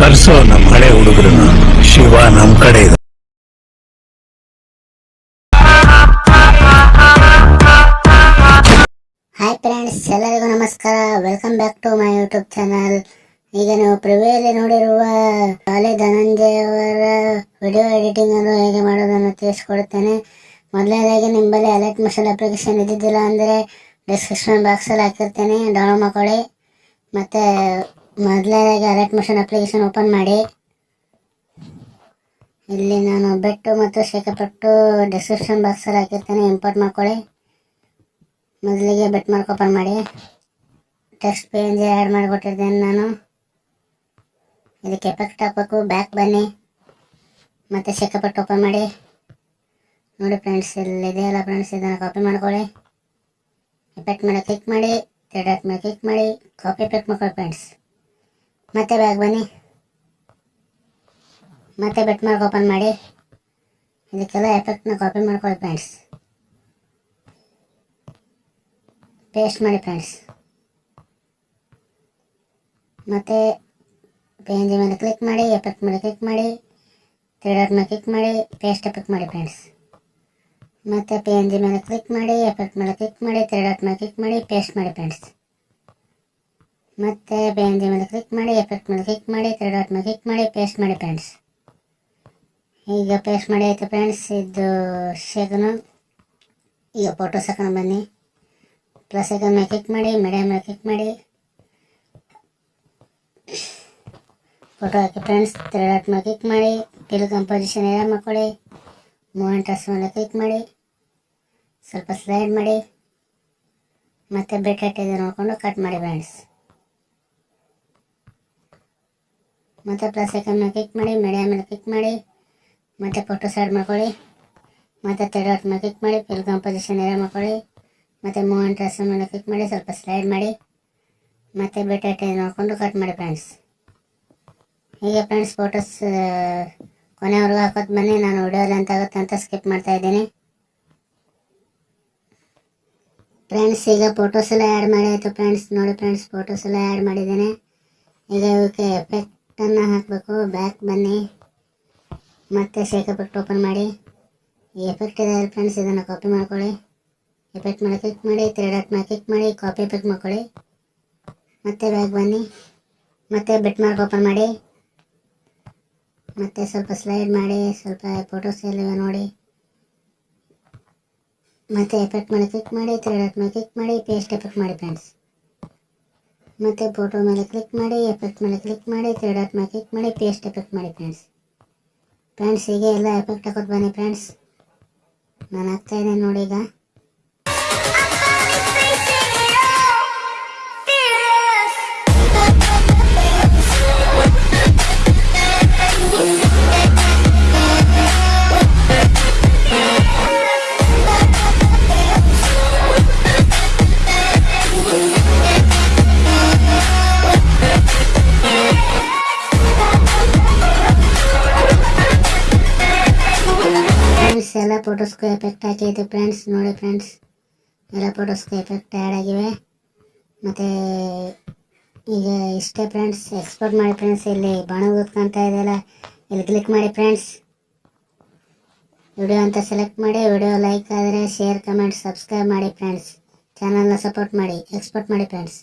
ಕರ್ಸೋ ನಮ್ಮ ಹಳೆ ಹುಡುಗರನ್ನ. ಶಿವ ನಮ್ಮ ಕಡೆ ಇದೆ. ಹಾಯ್ ಫ್ರೆಂಡ್ಸ್ ಎಲ್ಲರಿಗೂ ನಮಸ್ಕಾರ. Welcome back to my YouTube channel ಈಗ ನೀವು ಪ್ರಿವಿಯಲ್ಲಿ ನೋಡಿರುವ ಕಾಲಿ ಧನಂಜಯ ಅವರ ವಿಡಿಯೋ ಎಡಿಟಿಂಗ್ ಅನ್ನು ಹೇಗೆ ಮಾಡೋದನ್ನು ತಿಳಿಸ್ಕೊಡುತ್ತೇನೆ ಮೊದಲನೇದಾಗಿ ನಿಮ್ಮಲ್ಲಿ ಅಲರ್ಟ್ ಮಿಷನ್ ಅಪ್ಲಿಕೇಶನ್ ಇದ್ದಿದ್ದಿಲ್ಲ ಅಂದರೆ ಡಿಸ್ಕ್ರಿಪ್ಷನ್ ಬಾಕ್ಸಲ್ಲಿ ಹಾಕಿರ್ತೇನೆ. ಡೌನ್ಲೋಡ್ ಮಾಡ್ಕೊಳ್ಳಿ. ಮತ್ತು ಮೊದಲನೇದಾಗಿ ಅಲರ್ಟ್ ಮೋಷನ್ ಅಪ್ಲಿಕೇಶನ್ ಓಪನ್ ಮಾಡಿ. ಇಲ್ಲಿ ನಾನು ಬೆಟ್ಟು ಮತ್ತು ಶೇಖಪಟ್ಟು ಡಿಸ್ಕ್ರಿಪ್ಷನ್ ಬಾಕ್ಸಲ್ಲಿ ಹಾಕಿರ್ತೇನೆ ಇಂಪೋರ್ಟ್ ಮಾಡ್ಕೊಳ್ಳಿ. ಮೊದಲಿಗೆ ಬೆಟ್ ಮಾರ್ಕ್ ಓಪನ್ ಮಾಡಿ. ಟೆಕ್ಸ್ಟ್ ಪೇಂಜ್ ಆ್ಯಡ್ ಮಾಡಿಕೊಟ್ಟಿದ್ದೇನೆ ನಾನು. ಇದಕ್ಕೆ ಎಫೆಕ್ಟ್ ಹಾಕಬೇಕು. ಬ್ಯಾಕ್ ಬನ್ನಿ. ಮತ್ತು ಶೇಖಪಟ್ಟು ಓಪನ್ ಮಾಡಿ. ನೋಡಿ ಫ್ರೆಂಡ್ಸ್ ಇಲ್ಲಿ ಇದೆಯಲ್ಲ ಫ್ರೆಂಡ್ಸ್ ಇದನ್ನು ಕಾಪಿ ಮಾಡ್ಕೊಳ್ಳಿ. ಎಫೆಕ್ಟ್ ಮೇಲೆ ಕ್ಲಿಕ್ ಮಾಡಿ ಡಾಟ್ ಮೇಲೆ ಕ್ಲಿಕ್ ಮಾಡಿ ಕಾಪಿ ಎಫೆಕ್ಟ್ ಮಾಡ್ಕೊಳ್ಳಿ ಫ್ರೆಂಡ್ಸ್ ಮತ್ತೆ ಬ್ಯಾಗ್ ಬನ್ನಿ. ಮತ್ತೆ ಬೆಟ್ ಮಾರ್ಕ್ ಓಪನ್ ಮಾಡಿ. ಇದಕ್ಕೆಲ್ಲ ಎಫೆಕ್ಟ್ನ ಕಾಪಿ ಮಾಡ್ಕೊಳ್ಳಿ ಫ್ರೆಂಡ್ಸ್ ಪೇಸ್ಟ್ ಮಾಡಿ ಫ್ರೆಂಡ್ಸ್ ಮತ್ತೆ ಪೇಂಜ್ ಮೇಲೆ ಕ್ಲಿಕ್ ಮಾಡಿ ಎಫೆಕ್ಟ್ ಮೇಲೆ ಕ್ಲಿಕ್ ಮಾಡಿ ಥ್ರೀಡರ್ ಮೇಲೆ ಕ್ಲಿಕ್ ಮಾಡಿ ಪೇಸ್ಟ್ ಎಫೆಕ್ಟ್ ಮಾಡಿ ಫ್ರೆಂಡ್ಸ್ ಮತ್ತೆ ಪೇಂಜ್ ಮೇಲೆ ಕ್ಲಿಕ್ ಮಾಡಿ ಎಫೆಕ್ಟ್ ಮೇಲೆ ಕ್ಲಿಕ್ ಮಾಡಿ ಥ್ರೀಡರ್ ಮೇಲೆ ಕ್ಲಿಕ್ ಮಾಡಿ ಪೇಸ್ಟ್ ಮಾಡಿ ಫ್ರೆಂಡ್ಸ್ ಮತ್ತು ಬೇಂದಿ ಮೇಲೆ ಕ್ಲಿಕ್ ಮಾಡಿ ಎಫೆಕ್ಟ್ ಮೇಲೆ ಕ್ಲಿಕ್ ಮಾಡಿ ತ್ರೀ ಡಾಟ್ ಮೇಲೆ ಕ್ಲಿಕ್ ಮಾಡಿ ಪೇಸ್ಟ್ ಮಾಡಿ ಫ್ರೆಂಡ್ಸ್ ಈಗ ಪೇಸ್ಟ್ ಮಾಡಿ ಆಯಿತು ಫ್ರೆಂಡ್ಸ್ ಇದು ಶೇಕನು ಈಗ ಫೋಟೋ ಹಾಕೊಂಡು ಬನ್ನಿ. ಪ್ಲಸ್ ಐಕನ್ ಮೇಲೆ ಕ್ಲಿಕ್ ಮಾಡಿ ಮೀಡಿಯಂ ಮೇಲೆ ಕ್ಲಿಕ್ ಮಾಡಿ. ಫೋಟೋ ಹಾಕಿ ಫ್ರೆಂಡ್ಸ್ ತ್ರೀ ಡಾಟ್ ಮೇಲೆ ಕ್ಲಿಕ್ ಮಾಡಿ. ಪಿಲ್ ಕಂಪೋಸಿಷನ್ ಎಲ್ಲ ಮಾಡ್ಕೊಳ್ಳಿ. ಮೂಮೆಂಟರ್ಸ್ ಮೇಲೆ ಕ್ಲಿಕ್ ಮಾಡಿ. ಸ್ವಲ್ಪ ಸ್ಲೈಡ್ ಮಾಡಿ. ಮತ್ತೆ ಬೆಟ್ಟ ಇದೆ ನೋಡಿಕೊಂಡು ಕಟ್ ಮಾಡಿ ಫ್ರೆಂಡ್ಸ್ ಮತ್ತು ಪ್ಲಸ್ ಐಕನ್ ಮೇಲೆ ಕ್ಲಿಕ್ ಮಾಡಿ ಮೀಡಿಯಾ ಮೇಲೆ ಕ್ಲಿಕ್ ಮಾಡಿ, ಮತ್ತು ಫೋಟೋ ಸೈಡ್ ಮಾಡ್ಕೊಳ್ಳಿ, ಮತ್ತು ತ್ರೀ ಡಾಟ್ ಮೇಲೆ ಕ್ಲಿಕ್ ಮಾಡಿ ಫಿಲ್ ಕಂಪೋಸಿಷನ್ ಎಲ್ಲ ಮಾಡ್ಕೊಳ್ಳಿ, ಮತ್ತು ಮೂಮೆಂಟ್ ಡ್ರೆಸ್ ಮೇಲೆ ಕ್ಲಿಕ್ ಮಾಡಿ, ಸ್ವಲ್ಪ ಸ್ಲೈಡ್ ಮಾಡಿ, ಮತ್ತು ಟೈಮ್ ನೋಡಿಕೊಂಡು ಕಟ್ ಮಾಡಿ ಫ್ರೆಂಡ್ಸ್ ಹೀಗೆ ಫ್ರೆಂಡ್ಸ್ ಫೋಟೋಸ್ ಕೊನೆವರೆಗೂ ಹಾಕೋದು ಬನ್ನಿ. ನಾನು ವಿಡಿಯೋಲಿ ಅಂತ ಆಗುತ್ತೆ ಅಂತ ಸ್ಕಿಪ್ ಮಾಡ್ತಾ ಇದ್ದೀನಿ. ಫ್ರೆಂಡ್ಸ್ ಈಗ ಫೋಟೋಸ್ ಎಲ್ಲ ಆ್ಯಡ್ ಮಾಡಿ ಆಯಿತು ಫ್ರೆಂಡ್ಸ್ ನೋಡಿ ಫ್ರೆಂಡ್ಸ್ ಫೋಟೋಸ್ ಎಲ್ಲ ಆ್ಯಡ್ ಮಾಡಿದ್ದೇನೆ. ಈಗ ಇವಕ್ಕೆ ಎಫೆಕ್ಟನ್ನು ಹಾಕಬೇಕು ಬ್ಯಾಕ್ ಬನ್ನಿ. ಮತ್ತೆ ಶೇಕ್ ಎಫೆಕ್ಟ್ ಓಪನ್ ಮಾಡಿ. ಎಫೆಕ್ಟ್ ಇದೆ ಫ್ರೆಂಡ್ಸ್ ಇದನ್ನು ಕಾಪಿ ಮಾಡ್ಕೊಳ್ಳಿ. ಎಫೆಕ್ಟ್ ಮೇಲೆ ಕ್ಲಿಕ್ ಮಾಡಿ ತ್ರೀ ಡಾಟ್ ಮೇಲೆ ಕ್ಲಿಕ್ ಮಾಡಿ ಕಾಪಿ ಎಫೆಕ್ಟ್ ಮಾಡ್ಕೊಳ್ಳಿ. ಮತ್ತೆ ಬ್ಯಾಗ್ ಬನ್ನಿ. ಮತ್ತೆ ಬೆಟ್ ಮಾರ್ಕ್ ಓಪನ್ ಮಾಡಿ. ಮತ್ತೆ ಸ್ವಲ್ಪ ಸ್ಲೈಡ್ ಮಾಡಿ, ಸ್ವಲ್ಪ ಫೋಟೋಸ್ ಎಲ್ಲ ನೋಡಿ. ಮತ್ತೆ ಎಫೆಕ್ಟ್ ಮೇಲೆ ಕ್ಲಿಕ್ ಮಾಡಿ ತ್ರೀ ಡಾಟ್ ಮೇಲೆ ಕ್ಲಿಕ್ ಮಾಡಿ ಪೇಸ್ಟ್ ಎಫೆಕ್ಟ್ ಮಾಡಿ ಫ್ರೆಂಡ್ಸ್ ಮತ್ತೆ ಫೋಟೋ ಮೇಲೆ ಕ್ಲಿಕ್ ಮಾಡಿ ಎಫೆಕ್ಟ್ ಮೇಲೆ ಕ್ಲಿಕ್ ಮಾಡಿ ತ್ರೀ ಡಾಟ್ ಮೇಲೆ ಕ್ಲಿಕ್ ಮಾಡಿ ಪೇಸ್ಟ್ ಎಫೆಕ್ಟ್ ಮಾಡಿ ಫ್ರೆಂಡ್ಸ್ ಫ್ರೆಂಡ್ಸ್ ಹೀಗೆ ಎಲ್ಲ ಎಫೆಕ್ಟ್ ಹಾಕೋದು ಬನ್ನಿ ಫ್ರೆಂಡ್ಸ್ ನಾನು ಹಾಕ್ತಾ ಇದ್ದೇನೆ ನೋಡಿ ಈಗ. ಫೋಟೋಸ್ಗೂ ಎಫೆಕ್ಟ್ ಹಾಕಿದ್ದು ಫ್ರೆಂಡ್ಸ್ ನೋಡಿ ಫ್ರೆಂಡ್ಸ್ ಎಲ್ಲ ಫೋಟೋಸ್ಗೂ ಎಫೆಕ್ಟ್ ಆ್ಯಡ್ ಆಗಿವೆ. ಮತ್ತು ಈಗ ಇಷ್ಟೇ ಫ್ರೆಂಡ್ಸ್ ಎಕ್ಸ್ಪೋರ್ಟ್ ಮಾಡಿ ಫ್ರೆಂಡ್ಸ್ ಇಲ್ಲಿ ಬಾಣ ಕಾಣ್ತಾ ಇದೆಯಲ್ಲ ಇಲ್ಲಿ ಕ್ಲಿಕ್ ಮಾಡಿ ಫ್ರೆಂಡ್ಸ್ ವಿಡಿಯೋ ಅಂತ ಸೆಲೆಕ್ಟ್ ಮಾಡಿ, ವಿಡಿಯೋ ಲೈಕ್ ಆದರೆ ಶೇರ್ ಕಮೆಂಟ್ ಸಬ್ಸ್ಕ್ರೈಬ್ ಮಾಡಿ ಫ್ರೆಂಡ್ಸ್ ಚಾನಲ್ನ ಸಪೋರ್ಟ್ ಮಾಡಿ ಎಕ್ಸ್ಪೋರ್ಟ್ ಮಾಡಿ ಫ್ರೆಂಡ್ಸ್